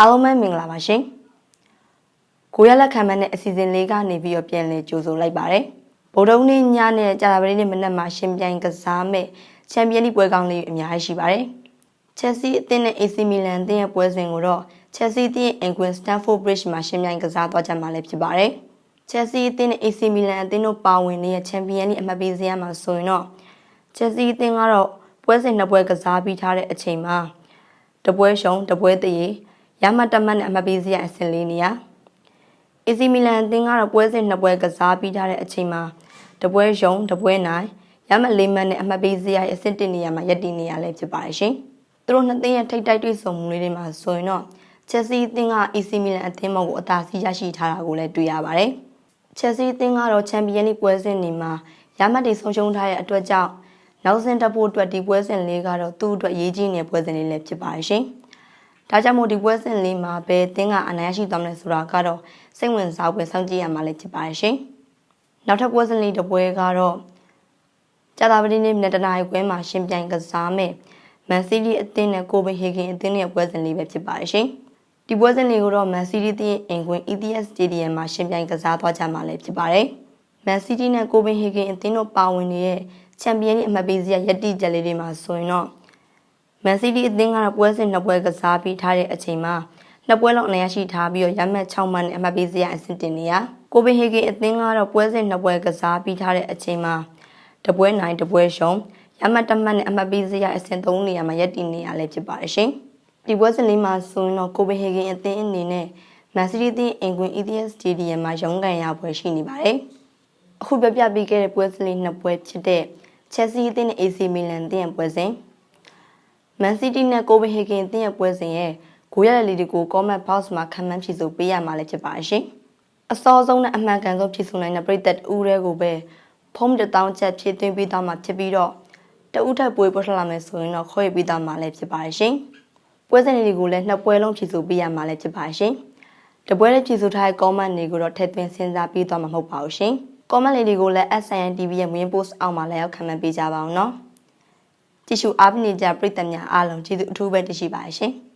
အားလုံးပဲမင်္ဂလာပါရှင်ကိုရလက်ခံမနဲ့အစီအစဉ်လေးကနေပြီးတော့ပြန်လည်ကြိုဆိုလိုက်ပါတယ်ဗုဒ္ဓဦးနေ့ညနဲ့ကြာသပတေးနေ့မနက်မှာရှင်ပြိုင်ကစားမဲ့ချန်ပီယံလိပွဲကောင်းလေးအများကြီးရှိပါတယ်ချက်စီအသင်းနဲ့ AC Milan အသင်းရဲ့ပွဲစဉ်ကိုတော့ချက်စီအသင်းအင်ကွင်စတန်ဖို့ဘရစ်မှာရှင်ပြိုင်ကစားသွားကြမှာလည်းဖြစ်ပါတယ်ချက်စီအသင်းနဲ့ AC Milan အသင်းတို့ပါဝင်နေတဲ့ချန်ပီယံလိအမှတ်ပေးစရာမှာဆိုရင်တော့ချက်စီအသင်းကတော့ပွဲစဉ်နှစ်ပွဲကစားပြီးထားတဲ့အချိန်မှာတပွဲရှုံးတပွဲတရေ ရမတ်တမတ်နဲ့အမှတ်ပေးစရာအဆင့်လေးနေရ AC Milan အသင်းကတော့ပွဲစဉ်နှစ်ပွဲကစားပြီးထားတဲ့အချိန်မှာတပွဲရှုံးတပွဲနိုင်ရမတ်လေးမှတ်နဲ့အမှတ်ပေးစရာအဆင့်တင်နေရမှာရပ်တည်နေရလဲဖြစ်ပါတယ်ရှင်။သူတို့နှစ်သင်းရဲ့ထိပ်တိုက်တွေ့ဆုံမှုလေးတွေမှာဆိုရင်တော့ Chelsea အသင်းက AC Milan အသင်းမောက်ကိုအသာစီးရရှိထားတာကိုလည်းတွေ့ရပါတယ်။ Chelsea အသင်းကတော့ Champions League ပွဲစဉ်တွေမှာရမတ်တွေဆုံးရှုံးထားတဲ့အတွက်ကြောင့်နောက်စဉ်တက်ဖို့အတွက်ဒီပွဲစဉ်လေးကတော့သူ့အတွက်ရေးကြီးနေတဲ့ပွဲစဉ်လေးလည်းဖြစ်ပါတယ်ရှင်။ ဒါကြောင့်မို့ဒီပွဲစဉ်လေးမှာဘယ်အသင်းကအနိုင်ရရှိသွားမလဲဆိုတာကတော့စိတ်ဝင်စားဖွယ်စောင့်ကြည့်ရမှာလည်းဖြစ်ပါတယ်ရှင်။နောက်ထပ်ပွဲစဉ်လေးတစ်ပွဲကတော့ကြာသပတေးနေ့နေ့တနာရီခွဲမှာရှင်ပြိုင်ကစားမယ်မန်စီးတီးအသင်းနဲ့ကိုပင်ဟေဂင်အသင်းရဲ့ပွဲစဉ်လေးပဲဖြစ်ပါတယ်ရှင်။ဒီပွဲစဉ်လေးကိုတော့မန်စီးတီးအသင်းအင်ကွင် ETS Stadium မှာရှင်ပြိုင်ကစားသွားကြမှာလည်းဖြစ်ပါတယ်။မန်စီးတီးနဲ့ကိုပင်ဟေဂင်အသင်းတို့ပါဝင်နေတဲ့ချန်ပီယံလိအမှတ်ပေးစရာယက်တိချက်လေးတွေမှာဆိုရင်တော့ မန်စီးတီးအသင်းကတော့ပွဲစဉ်နှစ်ပွဲကစားပြီးထားတဲ့အချိန်မှာနှစ်ပွဲလုံးအနိုင်ရရှိထားပြီးတော့ရမှတ်6မှတ်နဲ့အမှတ်ပေးစရာအဆင့်တင်နေရကိုပင်ဟေဂင်အသင်းကတော့ပွဲစဉ်နှစ်ပွဲကစားပြီးထားတဲ့အချိန်မှာတပွဲနိုင်တပွဲရှုံးရမှတ်တမှတ်နဲ့အမှတ်ပေးစရာအဆင့်3နေရာမှာရပ်တည်နေရလဲဖြစ်ပါတယ်ရှင်ဒီပွဲစဉ်လေးမှာဆိုရင်တော့ကိုပင်ဟေဂင်အသင်းအနေနဲ့မန်စီးတီးအသင်းအင်ကွင် ETS Stadium မှာရုံးကန်ရပွဲရှိနေပါတယ်အခုပြပြပေးခဲ့တဲ့ပွဲစဉ်လေးနှစ်ပွဲဖြစ်တဲ့ Chelsea အသင်းနဲ့ AC Milan အသင်းရဲ့ပွဲစဉ် Man City နဲ့ Copenhagen အသင်းရဲ့ပွဲစဉ်ရဲ့ဂိုးရတဲ့လီတွေကို comment box မှာခံမှန်းဖြည့်ဆို့ပေးရမှာလည်းဖြစ်ပါရှင်။အစောဆုံးနဲ့အမှန်ကန်ဆုံးဖြည့်ဆို့နိုင်တဲ့ပြည်သက်ဦးတွေကိုပဲဖုံးတစ်တောင်းချက်ဖြည့်သွင်းပေးသွားမှာဖြစ်ပြီးတော့တဦးထပ်ပွေပေါ်ထလာမယ်ဆိုရင်တော့ခေါ်ရပေးသွားမှာလည်းဖြစ်ပါရှင်။ပွဲစဉ်တွေကိုလည်းနှစ်ပွဲလုံးဖြည့်ဆို့ပေးရမှာလည်းဖြစ်ပါရှင်။တပွဲလေးဖြည့်ဆို့ထားတဲ့ comment တွေကိုတော့ထည့်သွင်းစဉ်းစားပေးသွားမှာမဟုတ်ပါဘူးရှင်။ comment လေးတွေကိုလည်း SCN TV ရဲ့ main post အောက်မှာလည်းရောက်ခံမှန်းပေးကြပါအောင်နော်။ ကြည့်ရှုအားပေးနေကြပရိသတ်များအားလုံးကျေးဇူးအထူးပဲတင်ရှိပါတယ်ရှင်။